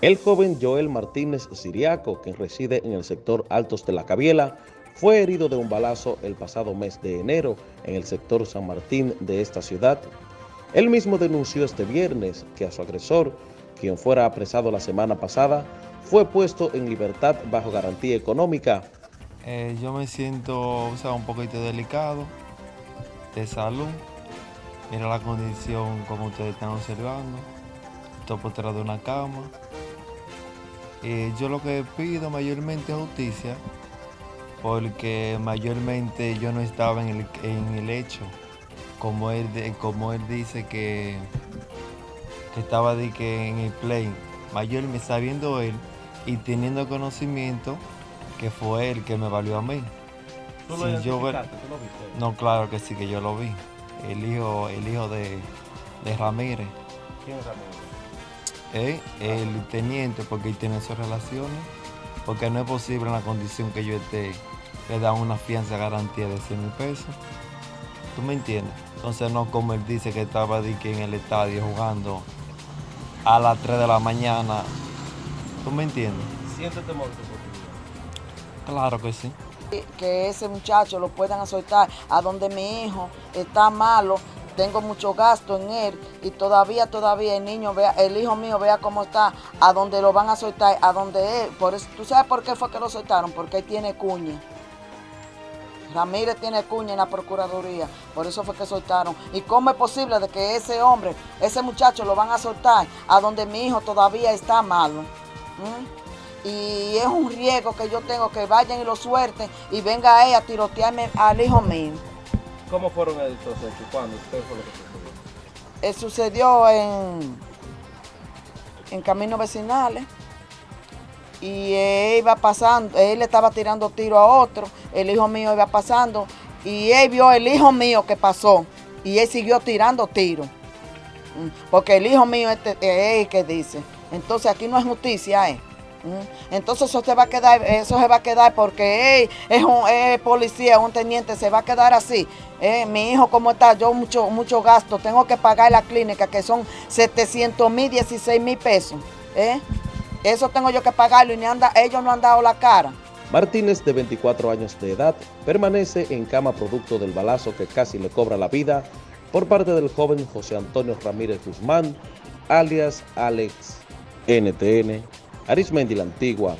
El joven Joel Martínez Siriaco, que reside en el sector Altos de la Cabiela, fue herido de un balazo el pasado mes de enero en el sector San Martín de esta ciudad. Él mismo denunció este viernes que a su agresor, quien fuera apresado la semana pasada, fue puesto en libertad bajo garantía económica. Eh, yo me siento un poquito delicado de salud. Mira la condición como ustedes están observando. Estoy postrado de una cama. Eh, yo lo que pido mayormente es justicia, porque mayormente yo no estaba en el, hecho, como él, como él dice que, que estaba de que en el play, mayormente sabiendo él y teniendo conocimiento que fue él que me valió a mí. ¿Tú lo, yo, ¿Tú lo viste? No, claro que sí, que yo lo vi. El hijo, el hijo de, de Ramírez. ¿Quién es Ramírez? El teniente porque él tiene sus relaciones, porque no es posible en la condición que yo esté, le dan una fianza garantía de 100 mil pesos. ¿Tú me entiendes? Entonces no como él dice que estaba en el estadio jugando a las 3 de la mañana. ¿Tú me entiendes? ¿Siente temor Claro que sí. Que ese muchacho lo puedan soltar a donde mi hijo está malo tengo mucho gasto en él y todavía, todavía el niño vea, el hijo mío vea cómo está, a donde lo van a soltar, a donde él, por eso, ¿tú sabes por qué fue que lo soltaron? Porque él tiene cuña. Ramírez tiene cuña en la Procuraduría, por eso fue que soltaron. ¿Y cómo es posible de que ese hombre, ese muchacho lo van a soltar a donde mi hijo todavía está malo? ¿Mm? Y es un riesgo que yo tengo que vayan y lo suelten y venga él a tirotearme al hijo mío. ¿Cómo fueron estos hechos? ¿Cuándo? ¿Qué fue lo que sucedió? Eh, sucedió en, en caminos vecinales y él iba pasando, él le estaba tirando tiro a otro, el hijo mío iba pasando y él vio el hijo mío que pasó y él siguió tirando tiro. Mm, porque el hijo mío es el que dice. Entonces aquí no es justicia, ¿eh? Entonces eso se va a quedar, eso se va a quedar porque es un policía, un teniente, se va a quedar así. Eh, mi hijo, ¿cómo está? Yo mucho, mucho gasto, tengo que pagar la clínica que son 700 mil, 16 mil pesos. ¿eh? Eso tengo yo que pagarlo y anda, ellos no han dado la cara. Martínez, de 24 años de edad, permanece en cama producto del balazo que casi le cobra la vida por parte del joven José Antonio Ramírez Guzmán, alias Alex NTN Arismendi la Antigua,